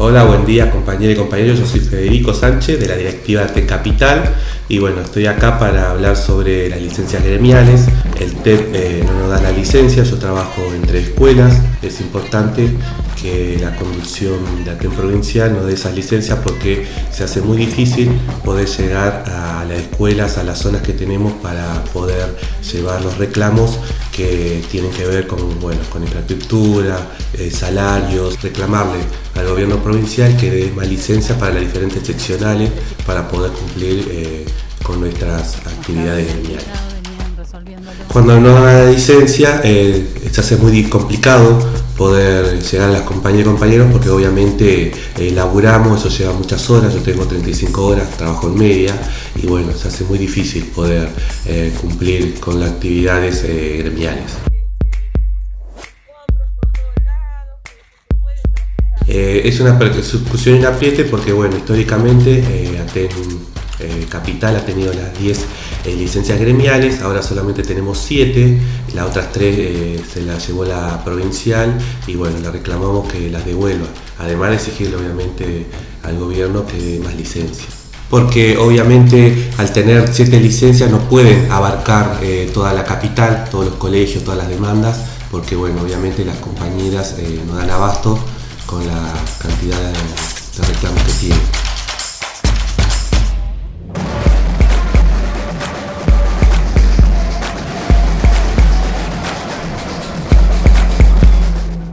Hola, buen día compañeros y compañeros. Yo soy Federico Sánchez de la directiva de Capital y bueno, estoy acá para hablar sobre las licencias gremiales. El TEP eh, no nos da la licencia, yo trabajo entre escuelas. Es importante que la conducción de TEP provincial nos dé esas licencias porque se hace muy difícil poder llegar a las escuelas, a las zonas que tenemos para poder llevar los reclamos que tienen que ver con, bueno, con infraestructura, eh, salarios, reclamarle al gobierno provincial que dé más licencia para las diferentes seccionales para poder cumplir eh, con nuestras actividades gremiales. Cuando no da licencia eh, se hace muy complicado poder llegar a las compañeras y compañeros porque obviamente eh, laburamos, eso lleva muchas horas, yo tengo 35 horas, trabajo en media y bueno, se hace muy difícil poder eh, cumplir con las actividades eh, gremiales. Eh, es una persecución en apriete porque, bueno, históricamente eh, Aten eh, Capital ha tenido las 10 eh, licencias gremiales, ahora solamente tenemos 7, las otras 3 eh, se las llevó la provincial y, bueno, le reclamamos que las devuelva, además de exigirle, obviamente, al gobierno que dé más licencias porque obviamente al tener siete licencias no pueden abarcar toda la capital, todos los colegios, todas las demandas, porque bueno, obviamente las compañeras no dan abasto con la cantidad de, de reclamos que tienen.